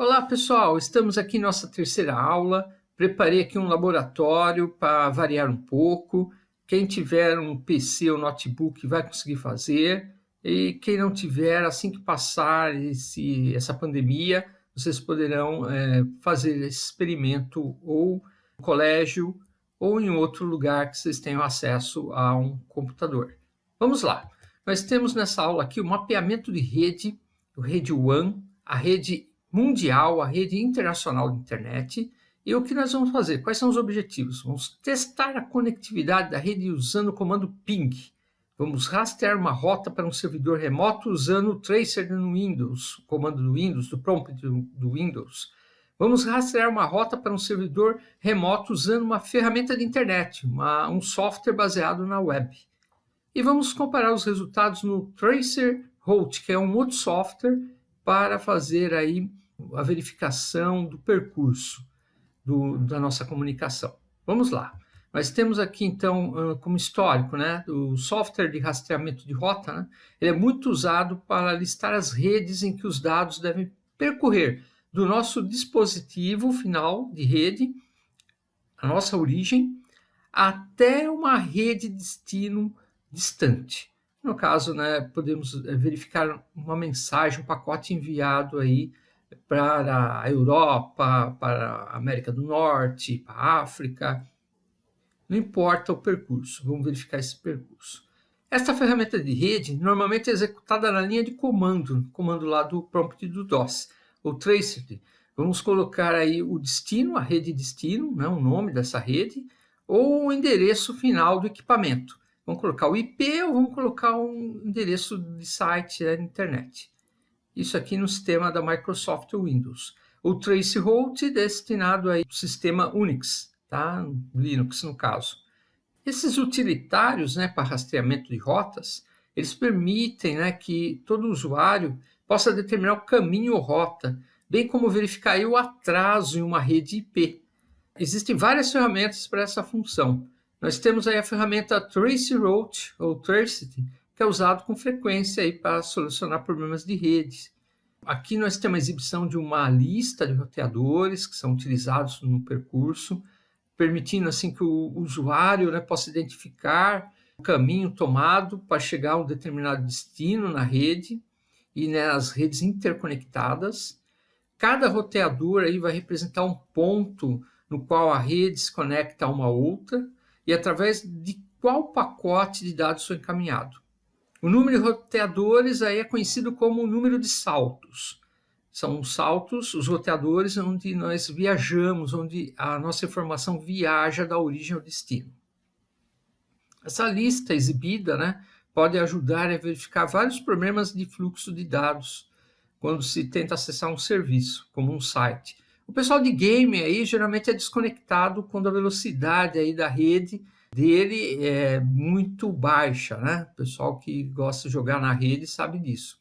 Olá pessoal, estamos aqui em nossa terceira aula. Preparei aqui um laboratório para variar um pouco. Quem tiver um PC ou notebook vai conseguir fazer. E quem não tiver, assim que passar esse, essa pandemia, vocês poderão é, fazer esse experimento ou no colégio ou em outro lugar que vocês tenham acesso a um computador. Vamos lá. Nós temos nessa aula aqui o mapeamento de rede, o rede WAN, a rede mundial, a rede internacional de internet. E o que nós vamos fazer? Quais são os objetivos? Vamos testar a conectividade da rede usando o comando ping. Vamos rastrear uma rota para um servidor remoto usando o tracer no Windows, o comando do Windows, do prompt do, do Windows. Vamos rastrear uma rota para um servidor remoto usando uma ferramenta de internet, uma, um software baseado na web. E vamos comparar os resultados no Tracer Route, que é um outro software para fazer aí a verificação do percurso do, da nossa comunicação. Vamos lá. Nós temos aqui, então, como histórico, né, o software de rastreamento de rota, né, ele é muito usado para listar as redes em que os dados devem percorrer do nosso dispositivo final de rede, a nossa origem, até uma rede destino distante. No caso, né, podemos verificar uma mensagem, um pacote enviado aí para a Europa, para a América do Norte, para a África. Não importa o percurso, vamos verificar esse percurso. Esta ferramenta de rede normalmente é executada na linha de comando, comando lá do prompt do DOS, o tracer. Vamos colocar aí o destino, a rede destino, né, o nome dessa rede, ou o endereço final do equipamento. Vamos colocar o IP ou vamos colocar um endereço de site na internet isso aqui no sistema da Microsoft Windows. O Traceroute destinado ao sistema Unix, tá? Linux no caso. Esses utilitários né, para rastreamento de rotas, eles permitem né, que todo usuário possa determinar o caminho ou rota, bem como verificar o atraso em uma rede IP. Existem várias ferramentas para essa função. Nós temos aí a ferramenta Traceroute, ou Tracity, que é usado com frequência aí para solucionar problemas de redes. Aqui nós temos a exibição de uma lista de roteadores que são utilizados no percurso, permitindo assim que o usuário né, possa identificar o caminho tomado para chegar a um determinado destino na rede e nas redes interconectadas. Cada roteador aí vai representar um ponto no qual a rede se conecta a uma outra e através de qual pacote de dados foi encaminhado. O número de roteadores aí é conhecido como o número de saltos. São saltos, os roteadores, onde nós viajamos, onde a nossa informação viaja da origem ao destino. Essa lista exibida né, pode ajudar a verificar vários problemas de fluxo de dados quando se tenta acessar um serviço, como um site. O pessoal de game aí geralmente é desconectado quando a velocidade aí da rede dele é muito baixa, né? O pessoal que gosta de jogar na rede sabe disso.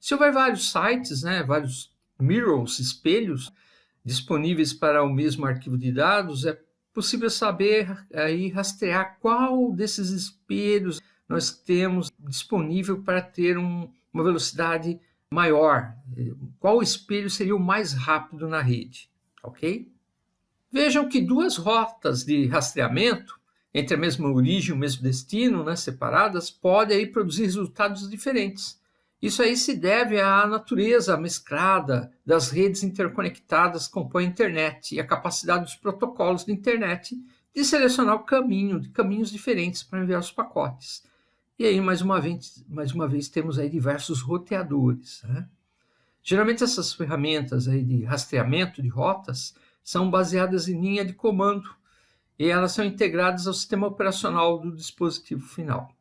Se houver vários sites, né, vários mirrors, espelhos, disponíveis para o mesmo arquivo de dados, é possível saber aí rastrear qual desses espelhos nós temos disponível para ter um, uma velocidade maior, qual espelho seria o mais rápido na rede, ok? Vejam que duas rotas de rastreamento entre a mesma origem e o mesmo destino, né, separadas, pode aí produzir resultados diferentes. Isso aí se deve à natureza mesclada das redes interconectadas que compõem a internet e a capacidade dos protocolos de internet de selecionar o caminho, de caminhos diferentes para enviar os pacotes. E aí, mais uma vez, mais uma vez temos aí diversos roteadores. Né? Geralmente essas ferramentas aí de rastreamento de rotas são baseadas em linha de comando, e elas são integradas ao sistema operacional do dispositivo final.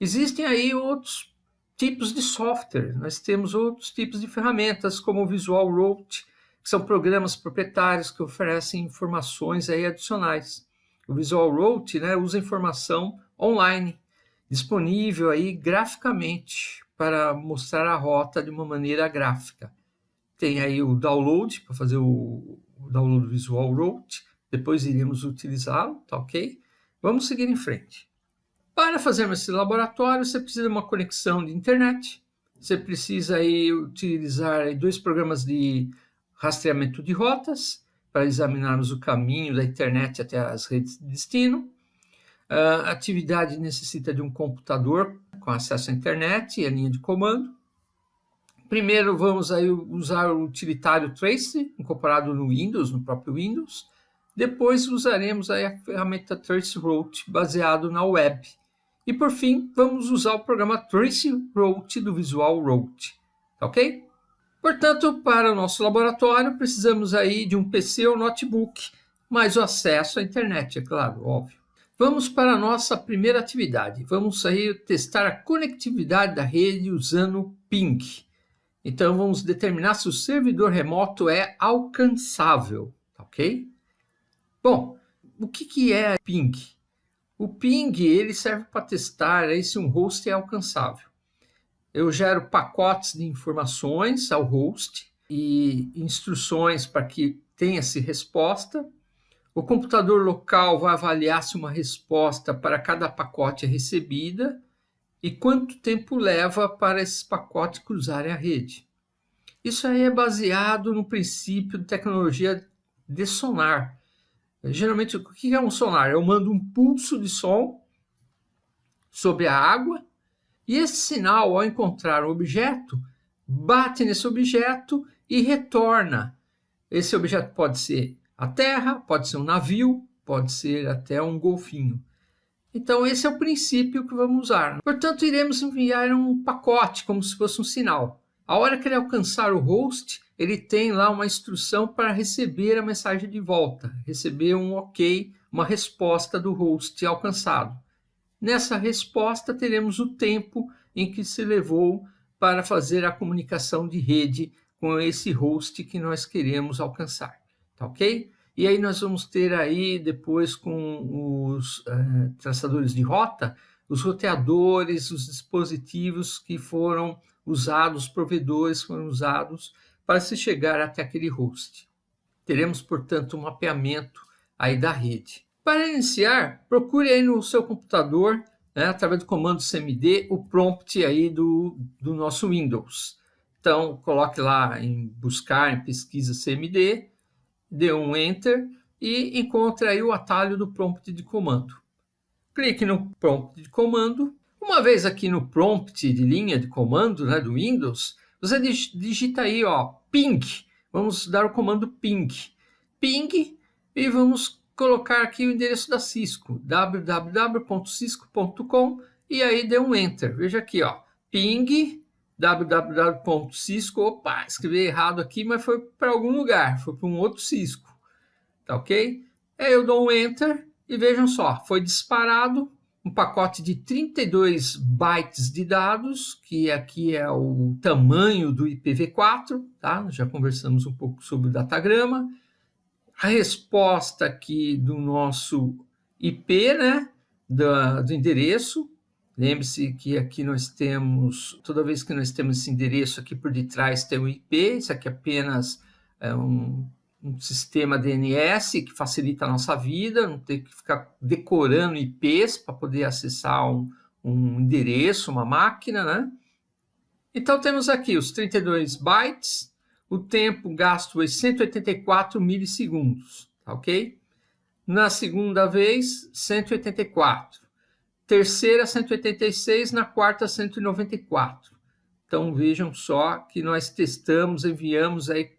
Existem aí outros tipos de software, nós temos outros tipos de ferramentas, como o Visual Route, que são programas proprietários que oferecem informações aí adicionais. O Visual Route né, usa informação online, disponível aí graficamente para mostrar a rota de uma maneira gráfica. Tem aí o download, para fazer o, download do Visual Route, depois iremos utilizá-lo, tá ok? Vamos seguir em frente. Para fazermos esse laboratório, você precisa de uma conexão de internet, você precisa aí utilizar dois programas de rastreamento de rotas, para examinarmos o caminho da internet até as redes de destino. A atividade necessita de um computador com acesso à internet e a linha de comando. Primeiro vamos aí usar o utilitário Trace, incorporado no Windows, no próprio Windows. Depois usaremos a ferramenta Traceroute, baseado na web. E por fim, vamos usar o programa Traceroute do Visual Route, tá ok? Portanto, para o nosso laboratório, precisamos aí de um PC ou notebook, mais o acesso à internet, é claro, óbvio. Vamos para a nossa primeira atividade. Vamos aí testar a conectividade da rede usando o ping. Então, vamos determinar se o servidor remoto é alcançável, ok? Bom, o que, que é ping? O ping ele serve para testar aí se um host é alcançável eu gero pacotes de informações ao host e instruções para que tenha-se resposta. O computador local vai avaliar se uma resposta para cada pacote é recebida e quanto tempo leva para esses pacotes cruzarem a rede. Isso aí é baseado no princípio de tecnologia de sonar. Geralmente, o que é um sonar? Eu mando um pulso de som sobre a água e esse sinal, ao encontrar um objeto, bate nesse objeto e retorna. Esse objeto pode ser a terra, pode ser um navio, pode ser até um golfinho. Então, esse é o princípio que vamos usar. Portanto, iremos enviar um pacote, como se fosse um sinal. A hora que ele alcançar o host, ele tem lá uma instrução para receber a mensagem de volta, receber um ok, uma resposta do host alcançado. Nessa resposta, teremos o tempo em que se levou para fazer a comunicação de rede com esse host que nós queremos alcançar, tá ok? E aí nós vamos ter aí, depois com os uh, traçadores de rota, os roteadores, os dispositivos que foram usados, os provedores foram usados para se chegar até aquele host. Teremos, portanto, um mapeamento aí da rede. Para iniciar, procure aí no seu computador, né, através do comando cmd, o prompt aí do, do nosso Windows. Então, coloque lá em buscar, em pesquisa cmd, dê um Enter e encontre aí o atalho do prompt de comando. Clique no prompt de comando. Uma vez aqui no prompt de linha de comando né, do Windows, você digita aí ó, ping. Vamos dar o comando ping. Ping e vamos colocar aqui o endereço da Cisco, www.cisco.com, e aí dê um Enter. Veja aqui, ó, ping www.cisco, opa, escrevi errado aqui, mas foi para algum lugar, foi para um outro Cisco, tá ok? Aí eu dou um Enter e vejam só, foi disparado um pacote de 32 bytes de dados, que aqui é o tamanho do IPv4, tá? Já conversamos um pouco sobre o datagrama, a resposta aqui do nosso IP, né, do, do endereço. Lembre-se que aqui nós temos, toda vez que nós temos esse endereço aqui por detrás tem o IP, isso aqui é apenas é um, um sistema DNS que facilita a nossa vida, não ter que ficar decorando IPs para poder acessar um, um endereço, uma máquina, né? Então temos aqui os 32 bytes, o tempo gasto foi 184 milissegundos, tá ok? Na segunda vez, 184. Terceira, 186. Na quarta, 194. Então, vejam só que nós testamos, enviamos aí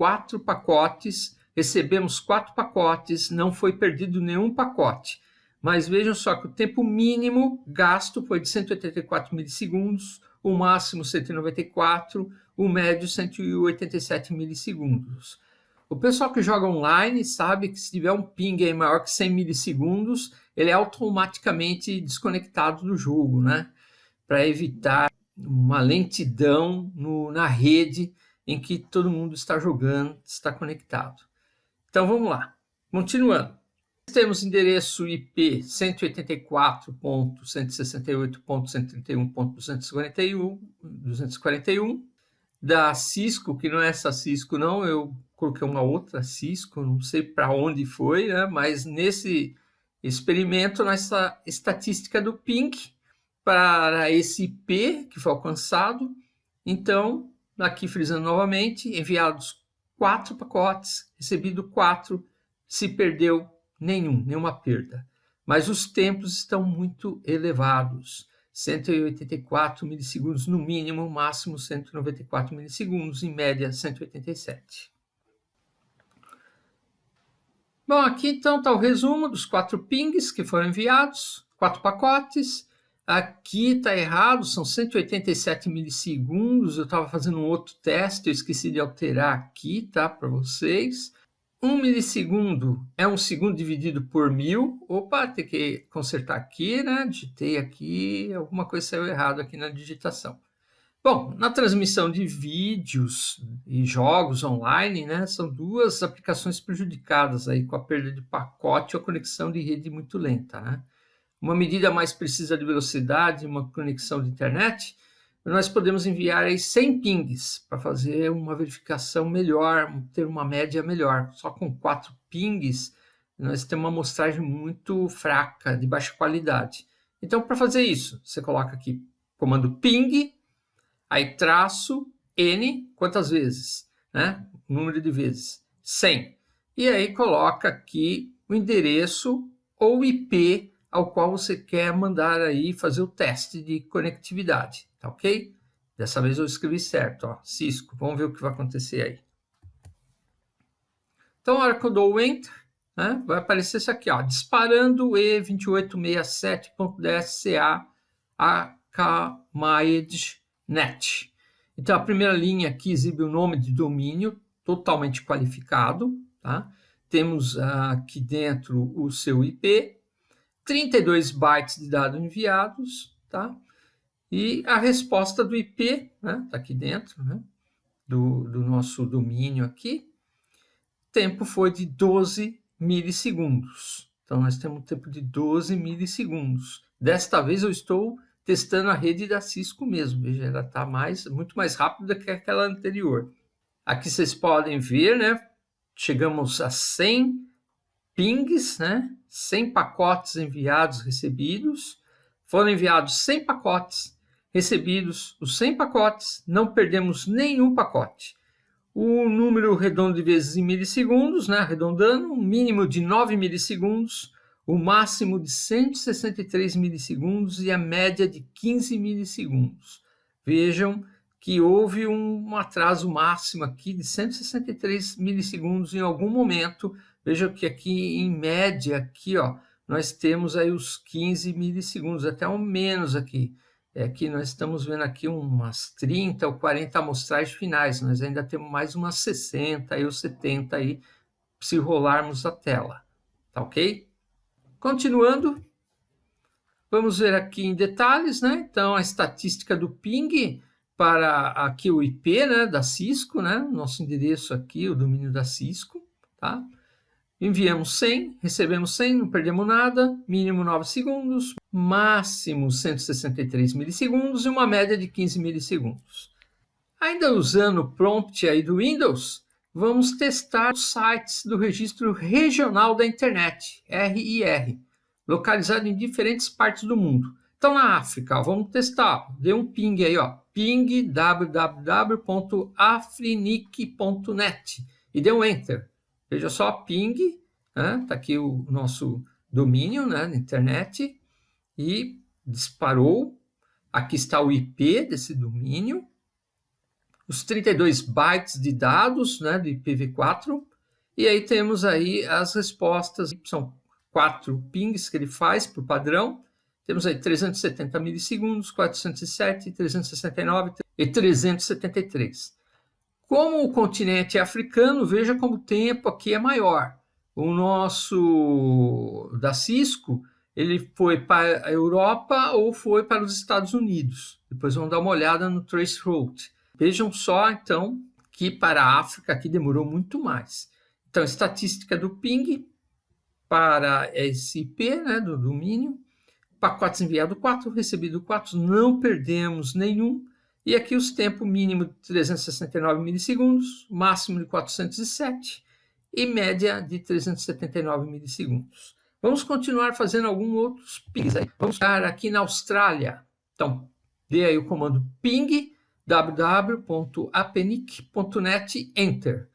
quatro pacotes, recebemos quatro pacotes, não foi perdido nenhum pacote. Mas vejam só que o tempo mínimo gasto foi de 184 milissegundos, o máximo 194, o médio 187 milissegundos. O pessoal que joga online sabe que se tiver um ping maior que 100 milissegundos, ele é automaticamente desconectado do jogo, né? Para evitar uma lentidão no, na rede em que todo mundo está jogando, está conectado. Então vamos lá, continuando. Temos endereço IP 184.168.131.241, da Cisco, que não é essa Cisco não, eu coloquei uma outra Cisco, não sei para onde foi, né? mas nesse experimento, nessa estatística do PINC, para esse IP que foi alcançado, então, aqui frisando novamente, enviados quatro pacotes, recebido quatro, se perdeu nenhum, nenhuma perda. Mas os tempos estão muito elevados. 184 milissegundos no mínimo, máximo 194 milissegundos, em média 187. Bom, aqui então está o resumo dos quatro pings que foram enviados, quatro pacotes. Aqui está errado, são 187 milissegundos. Eu estava fazendo um outro teste, eu esqueci de alterar aqui, tá, para vocês. Um milissegundo é um segundo dividido por mil. Opa, tem que consertar aqui, né? Digitei aqui, alguma coisa saiu errado aqui na digitação. Bom, na transmissão de vídeos e jogos online, né, são duas aplicações prejudicadas aí com a perda de pacote ou conexão de rede muito lenta, né? Uma medida mais precisa de velocidade, uma conexão de internet, nós podemos enviar aí 100 pings para fazer uma verificação melhor, ter uma média melhor. Só com quatro pings, nós temos uma amostragem muito fraca, de baixa qualidade. Então, para fazer isso, você coloca aqui comando ping, aí traço n, quantas vezes? Né? Número de vezes, 100. E aí coloca aqui o endereço ou IP ao qual você quer mandar aí fazer o teste de conectividade, tá ok? Dessa vez eu escrevi certo, ó, Cisco. Vamos ver o que vai acontecer aí. Então, na hora que eu dou o Enter, né, vai aparecer isso aqui, ó, disparando E2867.dsca net. Então, a primeira linha aqui exibe o nome de domínio totalmente qualificado, tá? Temos aqui dentro o seu IP, 32 bytes de dados enviados, tá? E a resposta do IP, né? Tá aqui dentro, né? Do, do nosso domínio aqui. Tempo foi de 12 milissegundos. Então, nós temos um tempo de 12 milissegundos. Desta vez eu estou testando a rede da Cisco mesmo. Veja, ela está mais, muito mais rápida que aquela anterior. Aqui vocês podem ver, né? Chegamos a 100 pings, né? 100 pacotes enviados, recebidos. Foram enviados 100 pacotes, recebidos os 100 pacotes, não perdemos nenhum pacote. O número redondo de vezes em milissegundos, né? arredondando, um mínimo de 9 milissegundos, o máximo de 163 milissegundos e a média de 15 milissegundos. Vejam que houve um atraso máximo aqui de 163 milissegundos em algum momento, Veja que aqui, em média, aqui, ó, nós temos aí os 15 milissegundos, até um menos aqui. É que nós estamos vendo aqui umas 30 ou 40 amostragens finais, nós ainda temos mais umas 60 ou 70 aí, se rolarmos a tela, tá ok? Continuando, vamos ver aqui em detalhes, né? Então, a estatística do ping para aqui o IP, né, da Cisco, né? Nosso endereço aqui, o domínio da Cisco, tá? Enviamos 100, recebemos 100, não perdemos nada, mínimo 9 segundos, máximo 163 milissegundos e uma média de 15 milissegundos. Ainda usando o prompt aí do Windows, vamos testar os sites do Registro Regional da Internet, RIR, localizado em diferentes partes do mundo. Então, na África, ó, vamos testar, dê um ping aí, ó, ping www.afrinic.net e dê um Enter. Veja só, ping, né? Tá aqui o nosso domínio né, na internet e disparou. Aqui está o IP desse domínio, os 32 bytes de dados né, do IPv4, e aí temos aí as respostas, são quatro pings que ele faz por padrão, temos aí 370 milissegundos, 407, 369 e 373. Como o continente é africano, veja como o tempo aqui é maior. O nosso da Cisco, ele foi para a Europa ou foi para os Estados Unidos. Depois vamos dar uma olhada no traceroute. Vejam só, então, que para a África aqui demorou muito mais. Então, estatística do ping para esse IP, né, do domínio. Pacotes enviado 4, recebido 4, não perdemos nenhum. E aqui os tempos mínimo de 369 milissegundos, máximo de 407 e média de 379 milissegundos. Vamos continuar fazendo alguns outros pings. Aí. Vamos estar aqui na Austrália. Então, dê aí o comando ping www.apenic.net enter.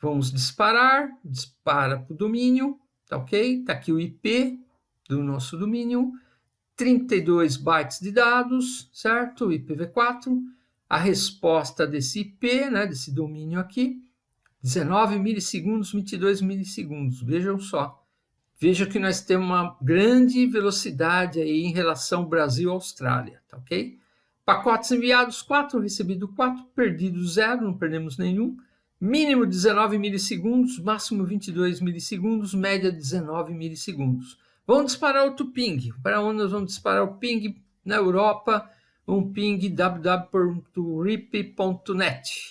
Vamos disparar, dispara para o domínio, tá ok? Tá aqui o IP do nosso domínio, 32 bytes de dados, certo? IPv4. A resposta desse IP, né, desse domínio aqui, 19 milissegundos, 22 milissegundos. Vejam só. Veja que nós temos uma grande velocidade aí em relação Brasil-Austrália, tá ok? Pacotes enviados 4, recebido 4, perdido 0, não perdemos nenhum. Mínimo 19 milissegundos, máximo 22 milissegundos, média 19 milissegundos. Vamos disparar outro ping. Para onde nós vamos disparar o ping? Na Europa, um ping www.rip.net.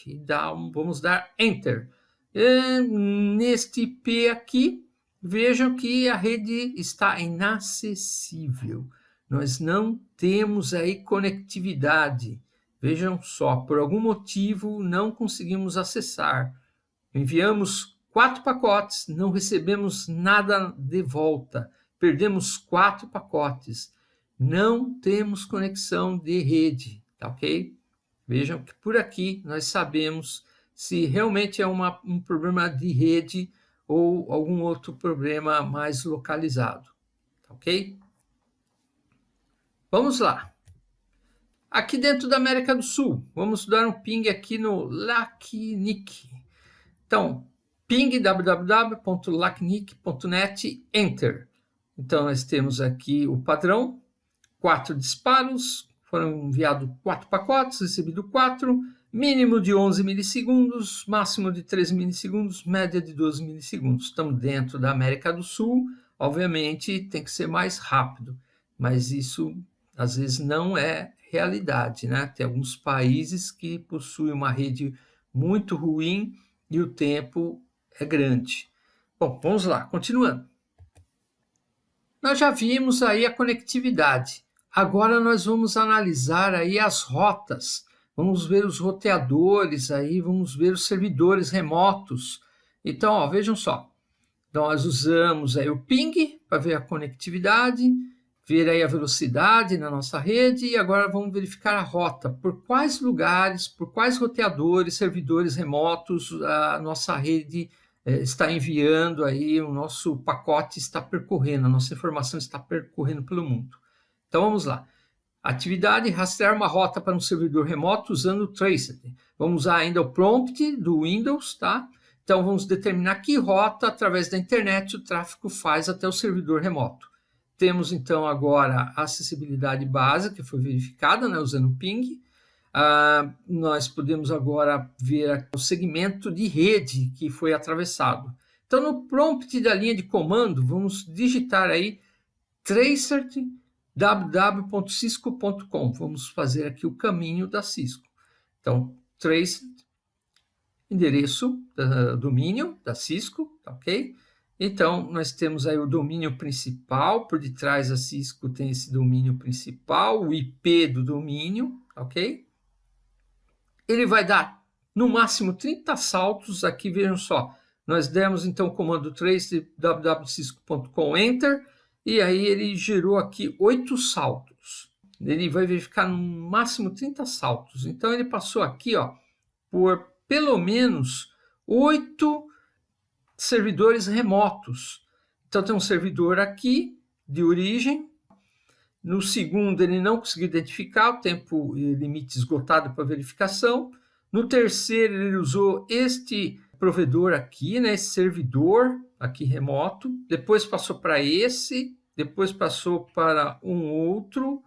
E dá, vamos dar Enter. E neste IP aqui, vejam que a rede está inacessível. Nós não temos aí conectividade. Vejam só, por algum motivo não conseguimos acessar. Enviamos quatro pacotes, não recebemos nada de volta. Perdemos quatro pacotes. Não temos conexão de rede, tá ok? Vejam que por aqui nós sabemos se realmente é uma, um problema de rede ou algum outro problema mais localizado, tá ok? Vamos lá. Aqui dentro da América do Sul, vamos dar um ping aqui no LACNIC. Então, ping www.lacnic.net, enter. Então, nós temos aqui o padrão, quatro disparos, foram enviados quatro pacotes, recebido quatro, mínimo de 11 milissegundos, máximo de 13 milissegundos, média de 12 milissegundos. Estamos dentro da América do Sul, obviamente tem que ser mais rápido, mas isso às vezes não é realidade, né? Tem alguns países que possuem uma rede muito ruim e o tempo é grande. Bom, vamos lá, continuando. Nós já vimos aí a conectividade. Agora nós vamos analisar aí as rotas vamos ver os roteadores aí, vamos ver os servidores remotos. Então, ó, vejam só, nós usamos aí o ping para ver a conectividade, ver aí a velocidade na nossa rede e agora vamos verificar a rota, por quais lugares, por quais roteadores, servidores remotos a nossa rede está enviando aí, o nosso pacote está percorrendo, a nossa informação está percorrendo pelo mundo. Então vamos lá. Atividade, rastrear uma rota para um servidor remoto usando o Traced. Vamos usar ainda o prompt do Windows, tá? Então, vamos determinar que rota, através da internet, o tráfego faz até o servidor remoto. Temos, então, agora a acessibilidade básica, que foi verificada, né, usando o ping. Ah, nós podemos agora ver o segmento de rede que foi atravessado. Então, no prompt da linha de comando, vamos digitar aí tracert www.cisco.com. Vamos fazer aqui o caminho da Cisco. Então, trace, endereço, uh, domínio da Cisco, tá ok? Então, nós temos aí o domínio principal, por detrás da Cisco tem esse domínio principal, o IP do domínio, tá ok? Ele vai dar, no máximo, 30 saltos, aqui vejam só, nós demos então o comando trace www.cisco.com, enter, e aí ele gerou aqui oito saltos. Ele vai verificar no máximo 30 saltos. Então ele passou aqui ó, por pelo menos oito servidores remotos. Então tem um servidor aqui de origem. No segundo ele não conseguiu identificar, o tempo limite esgotado para verificação. No terceiro ele usou este provedor aqui, né, esse servidor aqui remoto, depois passou para esse, depois passou para um outro,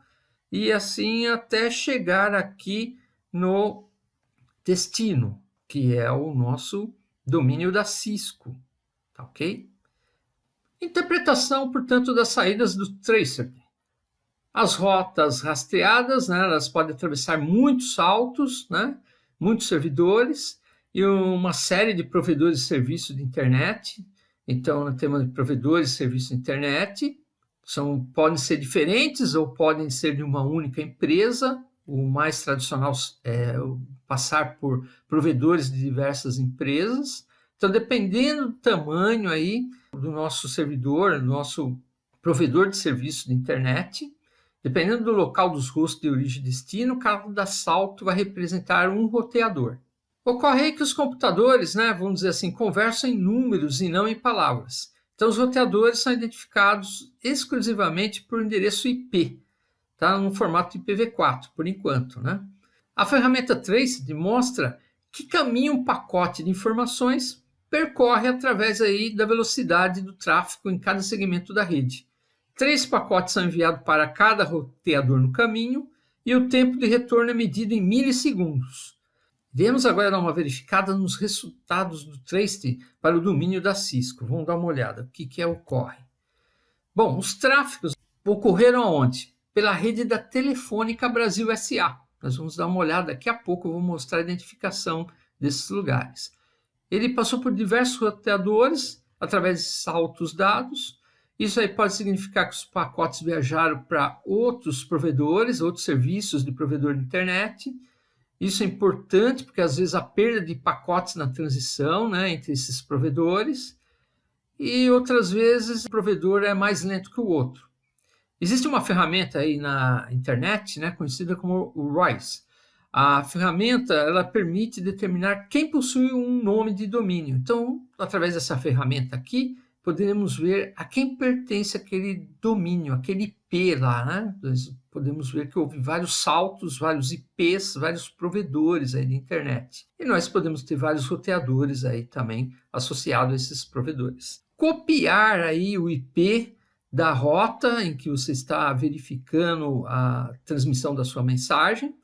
e assim até chegar aqui no destino, que é o nosso domínio da Cisco, tá ok? Interpretação, portanto, das saídas do tracer. As rotas rastreadas, né, elas podem atravessar muitos saltos, né, muitos servidores, e uma série de provedores de serviço de internet. Então, nós temos provedores de serviço de internet, são, podem ser diferentes ou podem ser de uma única empresa. O mais tradicional é passar por provedores de diversas empresas. Então, dependendo do tamanho aí do nosso servidor, do nosso provedor de serviço de internet, dependendo do local dos rostos de origem e destino, cada salto vai representar um roteador. Ocorre aí que os computadores, né, vamos dizer assim, conversam em números e não em palavras. Então, os roteadores são identificados exclusivamente por endereço IP, tá? no formato IPv4, por enquanto. Né? A ferramenta Trace demonstra que caminho um pacote de informações percorre através aí da velocidade do tráfego em cada segmento da rede. Três pacotes são enviados para cada roteador no caminho e o tempo de retorno é medido em milissegundos. Vamos agora dar uma verificada nos resultados do Trace para o domínio da Cisco. Vamos dar uma olhada. O que, que é, ocorre? Bom, os tráfegos ocorreram aonde? Pela rede da Telefônica Brasil SA. Nós vamos dar uma olhada daqui a pouco, eu vou mostrar a identificação desses lugares. Ele passou por diversos roteadores através de saltos dados. Isso aí pode significar que os pacotes viajaram para outros provedores, outros serviços de provedor de internet, isso é importante porque às vezes há perda de pacotes na transição né, entre esses provedores e outras vezes o provedor é mais lento que o outro. Existe uma ferramenta aí na internet né, conhecida como o ROIS. A ferramenta ela permite determinar quem possui um nome de domínio. Então, através dessa ferramenta aqui, poderemos ver a quem pertence aquele domínio, aquele IP lá, né? Podemos ver que houve vários saltos, vários IPs, vários provedores aí de internet. E nós podemos ter vários roteadores aí também associados a esses provedores. Copiar aí o IP da rota em que você está verificando a transmissão da sua mensagem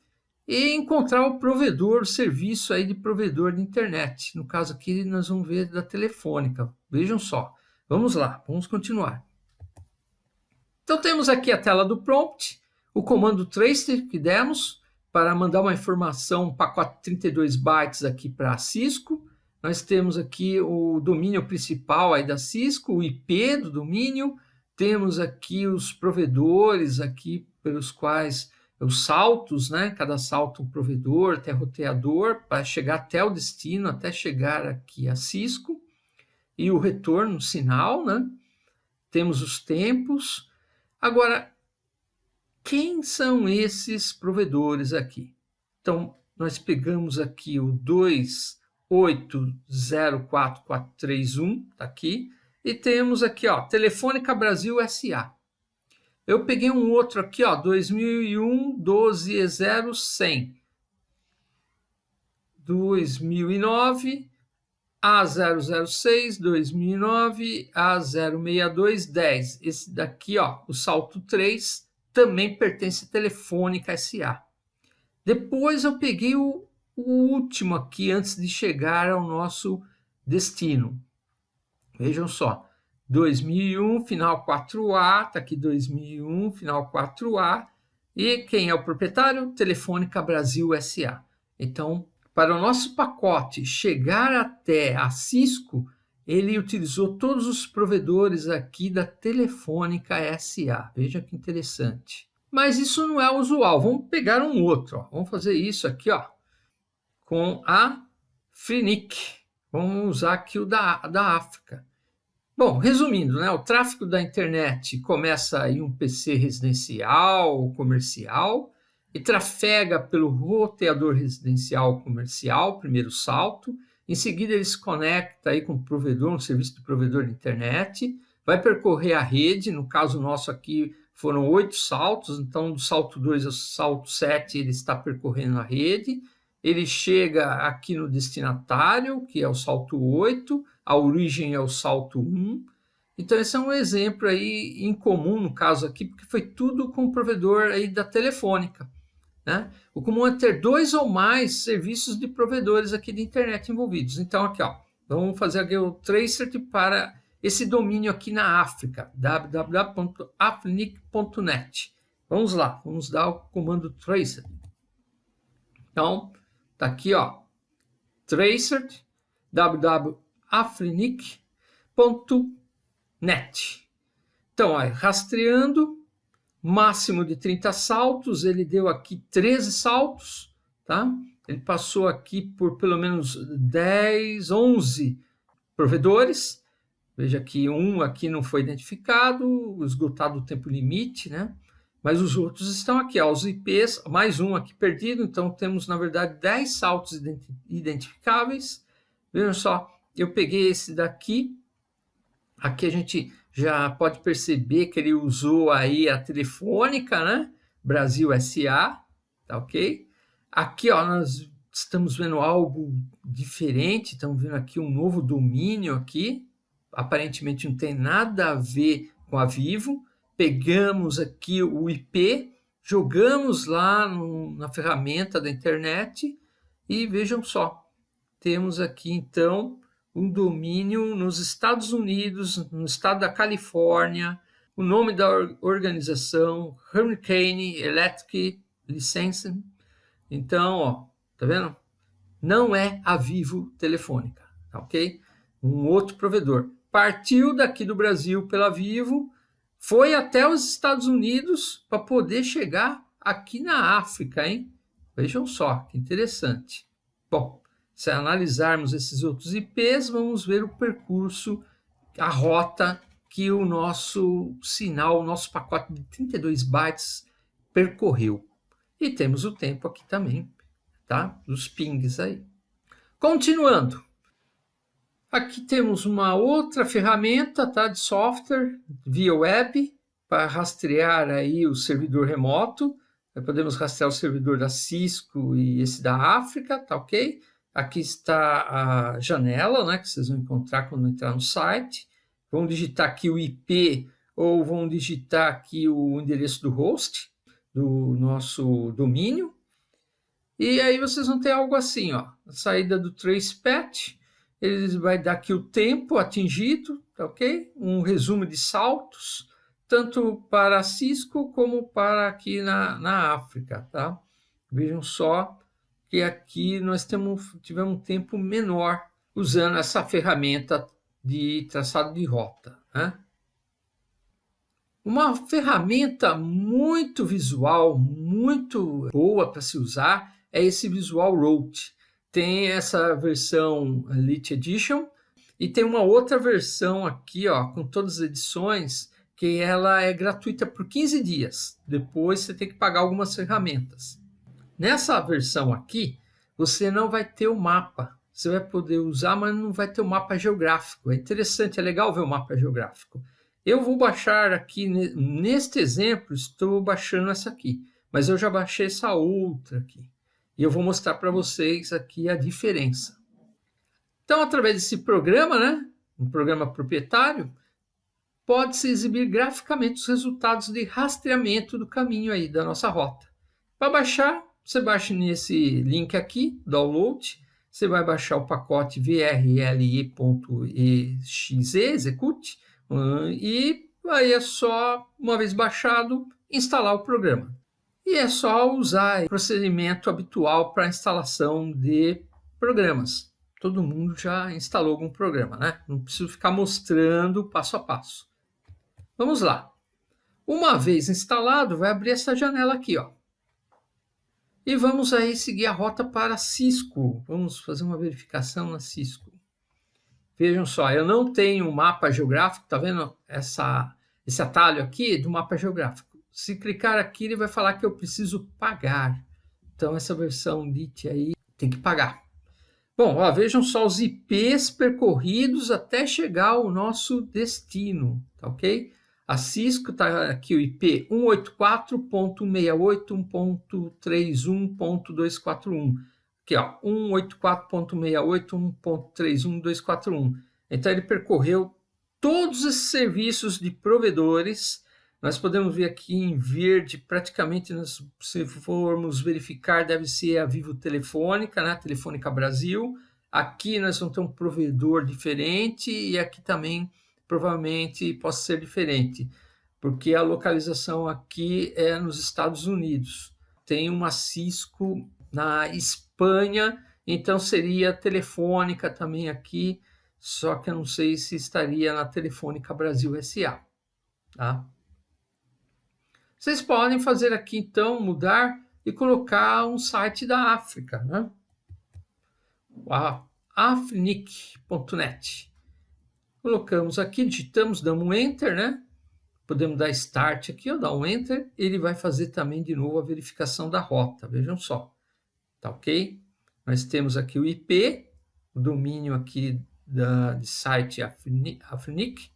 e encontrar o provedor, o serviço aí de provedor de internet. No caso aqui, nós vamos ver da telefônica. Vejam só. Vamos lá, vamos continuar. Então temos aqui a tela do prompt, o comando tracer que demos para mandar uma informação, um pacote 32 bytes aqui para a Cisco. Nós temos aqui o domínio principal aí da Cisco, o IP do domínio. Temos aqui os provedores aqui pelos quais os saltos, né? Cada salto um provedor, até roteador, para chegar até o destino, até chegar aqui a Cisco e o retorno sinal, né? Temos os tempos. Agora, quem são esses provedores aqui? Então, nós pegamos aqui o 2804431, tá aqui, e temos aqui, ó, Telefônica Brasil SA. Eu peguei um outro aqui, ó, 2001 120 2009 a006 2009, A062 10. Esse daqui, ó, o salto 3, também pertence à Telefônica SA. Depois eu peguei o, o último aqui antes de chegar ao nosso destino. Vejam só, 2001, final 4A, tá aqui 2001, final 4A. E quem é o proprietário? Telefônica Brasil SA. Então, para o nosso pacote chegar até a Cisco, ele utilizou todos os provedores aqui da Telefônica SA. Veja que interessante. Mas isso não é usual. Vamos pegar um outro. Ó. Vamos fazer isso aqui ó, com a Frenic. Vamos usar aqui o da, da África. Bom, resumindo, né, o tráfego da internet começa em um PC residencial ou comercial, e trafega pelo roteador residencial comercial, primeiro salto. Em seguida, ele se conecta aí com o provedor, um serviço de provedor de internet, vai percorrer a rede, no caso nosso aqui foram oito saltos, então do salto 2 ao salto 7 ele está percorrendo a rede, ele chega aqui no destinatário, que é o salto 8, a origem é o salto 1, então esse é um exemplo aí incomum no caso aqui, porque foi tudo com o provedor aí da telefônica. Né? O comum é ter dois ou mais serviços de provedores aqui de internet envolvidos. Então, aqui, ó, vamos fazer o tracer para esse domínio aqui na África, www.afrinic.net. Vamos lá, vamos dar o comando tracer. Então, tá aqui, ó, tracer www.afrinic.net. Então, ó, rastreando máximo de 30 saltos, ele deu aqui 13 saltos, tá? Ele passou aqui por pelo menos 10, 11 provedores. Veja que um aqui não foi identificado, esgotado o tempo limite, né? mas os outros estão aqui, ó, os IPs, mais um aqui perdido, então temos, na verdade, 10 saltos identificáveis. Vejam só, eu peguei esse daqui, aqui a gente já pode perceber que ele usou aí a telefônica, né? Brasil SA, tá ok? Aqui, ó, nós estamos vendo algo diferente, estamos vendo aqui um novo domínio aqui, aparentemente não tem nada a ver com a Vivo, pegamos aqui o IP, jogamos lá no, na ferramenta da internet e vejam só, temos aqui então um domínio nos Estados Unidos, no estado da Califórnia, o nome da organização, Hurricane Electric Licensing. Então, ó, tá vendo? Não é a Vivo Telefônica, tá ok? Um outro provedor. Partiu daqui do Brasil pela Vivo, foi até os Estados Unidos para poder chegar aqui na África, hein? Vejam só, que interessante. Bom, se analisarmos esses outros IPs, vamos ver o percurso, a rota que o nosso sinal, o nosso pacote de 32 bytes percorreu. E temos o tempo aqui também, tá? Dos pings aí. Continuando. Aqui temos uma outra ferramenta tá, de software via web para rastrear aí o servidor remoto. Podemos rastrear o servidor da Cisco e esse da África, tá ok? Aqui está a janela, né, que vocês vão encontrar quando entrar no site. Vão digitar aqui o IP ou vão digitar aqui o endereço do host do nosso domínio. E aí vocês vão ter algo assim, ó, a saída do tracepath, ele vai dar aqui o tempo atingido, tá ok? Um resumo de saltos, tanto para Cisco como para aqui na, na África, tá? Vejam só que aqui nós temos, tivemos um tempo menor usando essa ferramenta de traçado de rota, né? Uma ferramenta muito visual, muito boa para se usar, é esse Visual Route tem essa versão Elite Edition e tem uma outra versão aqui, ó, com todas as edições, que ela é gratuita por 15 dias. Depois você tem que pagar algumas ferramentas. Nessa versão aqui, você não vai ter o mapa. Você vai poder usar, mas não vai ter o mapa geográfico. É interessante, é legal ver o mapa geográfico. Eu vou baixar aqui, neste exemplo, estou baixando essa aqui. Mas eu já baixei essa outra aqui. E eu vou mostrar para vocês aqui a diferença. Então, através desse programa, né, um programa proprietário, pode-se exibir graficamente os resultados de rastreamento do caminho aí da nossa rota. Para baixar, você baixa nesse link aqui, download, você vai baixar o pacote vrli.exe, execute, e aí é só, uma vez baixado, instalar o programa. E é só usar o procedimento habitual para instalação de programas. Todo mundo já instalou algum programa, né? Não preciso ficar mostrando passo a passo. Vamos lá. Uma vez instalado, vai abrir essa janela aqui, ó. E vamos aí seguir a rota para Cisco. Vamos fazer uma verificação na Cisco. Vejam só, eu não tenho um mapa geográfico, tá vendo essa, esse atalho aqui do mapa geográfico? Se clicar aqui, ele vai falar que eu preciso pagar. Então, essa versão LIT aí tem que pagar. Bom, ó, vejam só os IPs percorridos até chegar ao nosso destino, tá ok? A Cisco está aqui o IP 184.168.1.31.241. Aqui, ó, 184.168.1.31241. Então, ele percorreu todos esses serviços de provedores nós podemos ver aqui em verde, praticamente, nós, se formos verificar, deve ser a Vivo Telefônica, né? Telefônica Brasil. Aqui nós vamos ter um provedor diferente e aqui também provavelmente possa ser diferente, porque a localização aqui é nos Estados Unidos. Tem uma Cisco na Espanha, então seria Telefônica também aqui, só que eu não sei se estaria na Telefônica Brasil SA. Tá? Vocês podem fazer aqui, então, mudar e colocar um site da África, né? afrinic.net. Colocamos aqui, digitamos, damos um Enter, né? podemos dar Start aqui, ou dar um Enter, ele vai fazer também de novo a verificação da rota, vejam só, tá ok? Nós temos aqui o IP, o domínio aqui da, de site Afrinic,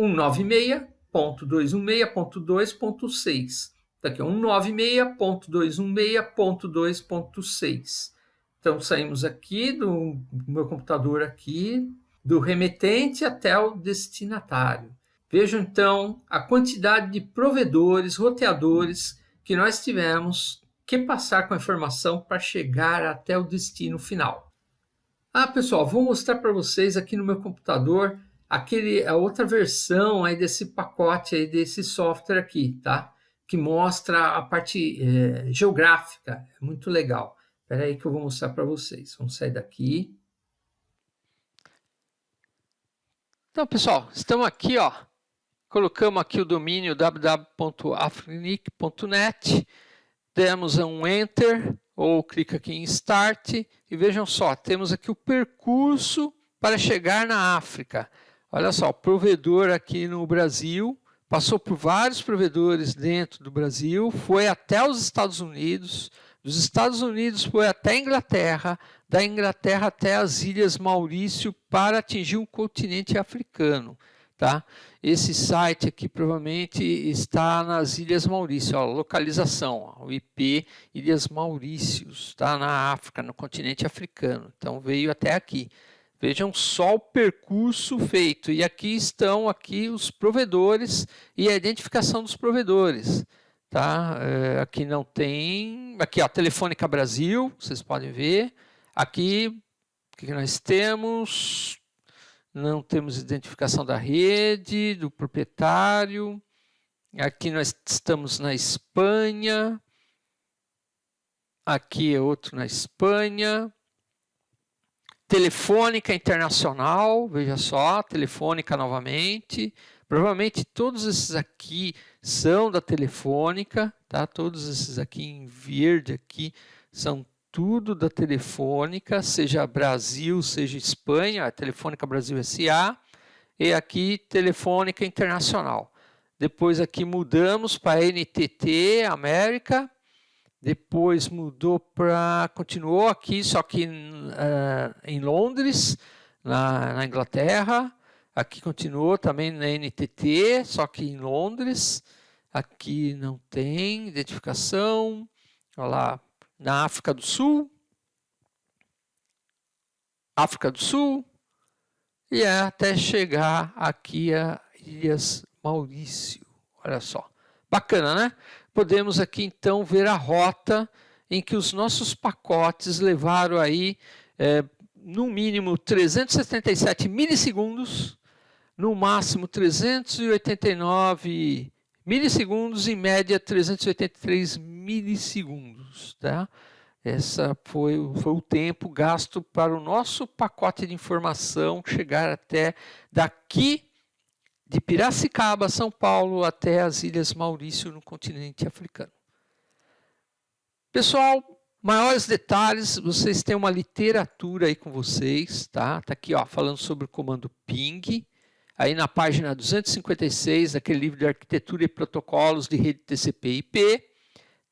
196.216.2.6. Está aqui, 196.216.2.6. Então, saímos aqui do meu computador aqui, do remetente até o destinatário. Vejam, então, a quantidade de provedores, roteadores que nós tivemos que passar com a informação para chegar até o destino final. Ah, pessoal, vou mostrar para vocês aqui no meu computador aquele, a outra versão aí desse pacote aí desse software aqui, tá? Que mostra a parte é, geográfica, é muito legal. Espera aí que eu vou mostrar para vocês. Vamos sair daqui. Então, pessoal, estamos aqui, ó. Colocamos aqui o domínio www.afrinic.net, demos um Enter, ou clica aqui em Start, e vejam só, temos aqui o percurso para chegar na África. Olha só, provedor aqui no Brasil, passou por vários provedores dentro do Brasil, foi até os Estados Unidos, dos Estados Unidos foi até a Inglaterra, da Inglaterra até as Ilhas Maurício para atingir o continente africano. Tá? Esse site aqui provavelmente está nas Ilhas Maurício, ó, localização, ó, o IP Ilhas Maurícios, tá? na África, no continente africano. Então veio até aqui. Vejam só o percurso feito. E aqui estão aqui os provedores e a identificação dos provedores. Tá? É, aqui não tem... Aqui, a Telefônica Brasil, vocês podem ver. Aqui, o que nós temos? Não temos identificação da rede, do proprietário. Aqui nós estamos na Espanha. Aqui é outro na Espanha. Telefônica Internacional, veja só, Telefônica novamente. Provavelmente todos esses aqui são da Telefônica, tá? Todos esses aqui em verde aqui são tudo da Telefônica, seja Brasil, seja Espanha, Telefônica Brasil SA, e aqui Telefônica Internacional. Depois aqui mudamos para NTT América, depois mudou para, continuou aqui, só que uh, em Londres, na, na, Inglaterra. Aqui continuou também na NTT, só que em Londres. Aqui não tem identificação. Olha lá, na África do Sul. África do Sul. E é até chegar aqui a Ilhas Maurício. Olha só. Bacana, né? podemos aqui então ver a rota em que os nossos pacotes levaram aí é, no mínimo 377 milissegundos, no máximo 389 milissegundos, em média 383 milissegundos. Tá? Essa foi, foi o tempo gasto para o nosso pacote de informação chegar até daqui de Piracicaba, São Paulo, até as Ilhas Maurício, no continente africano. Pessoal, maiores detalhes, vocês têm uma literatura aí com vocês, tá? Tá aqui, ó, falando sobre o comando ping, aí na página 256, daquele livro de arquitetura e protocolos de rede TCP/IP.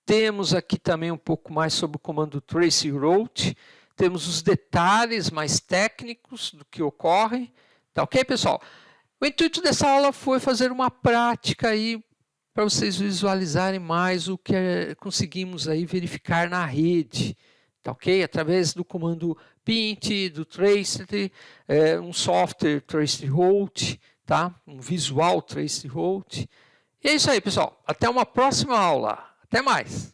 Temos aqui também um pouco mais sobre o comando trace route, temos os detalhes mais técnicos do que ocorre, tá ok, pessoal? O intuito dessa aula foi fazer uma prática aí para vocês visualizarem mais o que é, conseguimos aí verificar na rede, tá ok? Através do comando pint, do trace, é, um software traceroute, tá? Um visual traceroute. E é isso aí, pessoal. Até uma próxima aula. Até mais.